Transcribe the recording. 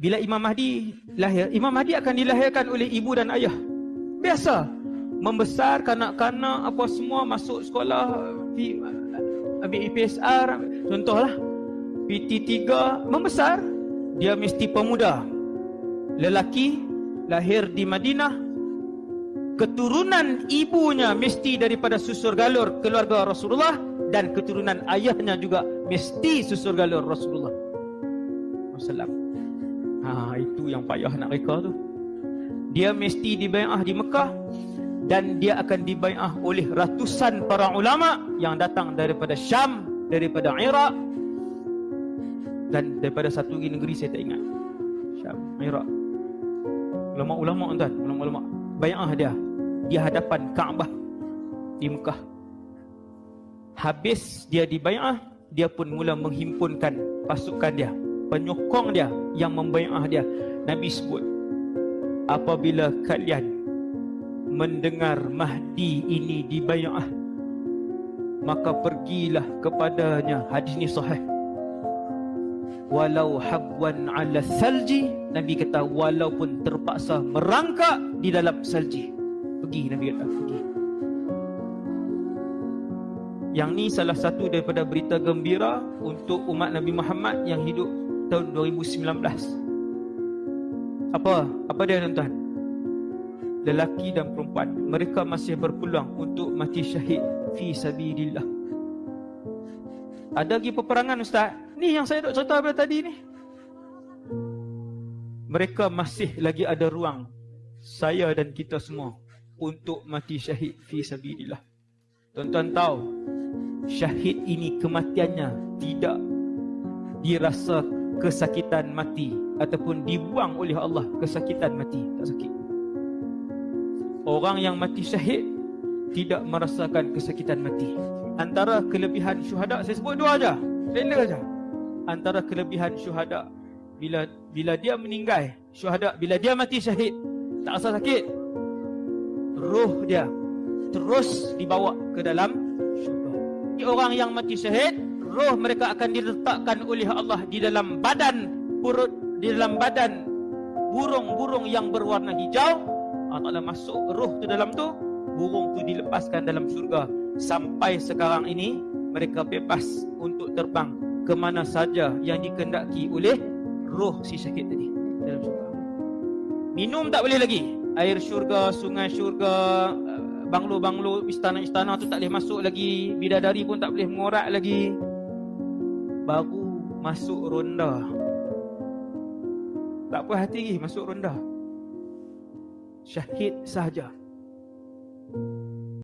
bila Imam Mahdi lahir, Imam Mahdi akan dilahirkan oleh ibu dan ayah. Biasa. Membesar kanak-kanak apa semua masuk sekolah IPSR contohlah PT3 membesar dia mesti pemuda lelaki lahir di Madinah keturunan ibunya mesti daripada susur galur keluarga Rasulullah dan keturunan ayahnya juga mesti susur galur Rasulullah Wasallam. Ha itu yang payah nak reka tu. Dia mesti dibaiah di Mekah dan dia akan dibaiah oleh ratusan para ulama yang datang daripada Syam, daripada Iraq dan daripada satu lagi negeri saya tak ingat. Syam, Iraq. Ulama-ulama tuan, ulama-ulama baiah dia di hadapan Kaabah di Mekah. Habis dia dibaiah, dia pun mula menghimpunkan pasukan dia, penyokong dia yang membaiah dia. Nabi sebut, apabila kalian mendengar Mahdi ini dibaiah, maka pergilah kepadanya. Hadis ini sahih. Walau habwan ala salji Nabi kata walaupun terpaksa merangkak di dalam salji Pergi Nabi kata pergi Yang ni salah satu daripada berita gembira Untuk umat Nabi Muhammad yang hidup tahun 2019 Apa? Apa dia tuan-tuan? Lelaki dan perempuan Mereka masih berpeluang untuk mati syahid Fi sabidillah Ada lagi peperangan Ustaz? Ni yang saya nak cerita pada tadi ni Mereka masih lagi ada ruang Saya dan kita semua untuk mati syahid fi sabilillah. Tuan-tuan tahu syahid ini kematiannya tidak dirasa kesakitan mati ataupun dibuang oleh Allah kesakitan mati tak sakit. Orang yang mati syahid tidak merasakan kesakitan mati. Antara kelebihan syuhada saya sebut dua aja. Rela aja. Antara kelebihan syuhada bila bila dia meninggal syuhada bila dia mati syahid tak rasa sakit roh dia terus dibawa ke dalam syurga. Orang yang mati syahid, roh mereka akan diletakkan oleh Allah di dalam badan perut di dalam badan burung-burung yang berwarna hijau. Allah Taala masuk roh tu dalam tu, burung tu dilepaskan dalam syurga. Sampai sekarang ini mereka bebas untuk terbang ke mana saja yang dikendaki oleh roh si syahid tadi dalam syurga. Minum tak boleh lagi, air syurga, sungai syurga, eh, banglo-banglo, istana-istana tu tak boleh masuk lagi, bidadari pun tak boleh mengorak lagi. Baru masuk ronda. Tak puas hati lagi masuk ronda. Syahid sahaja.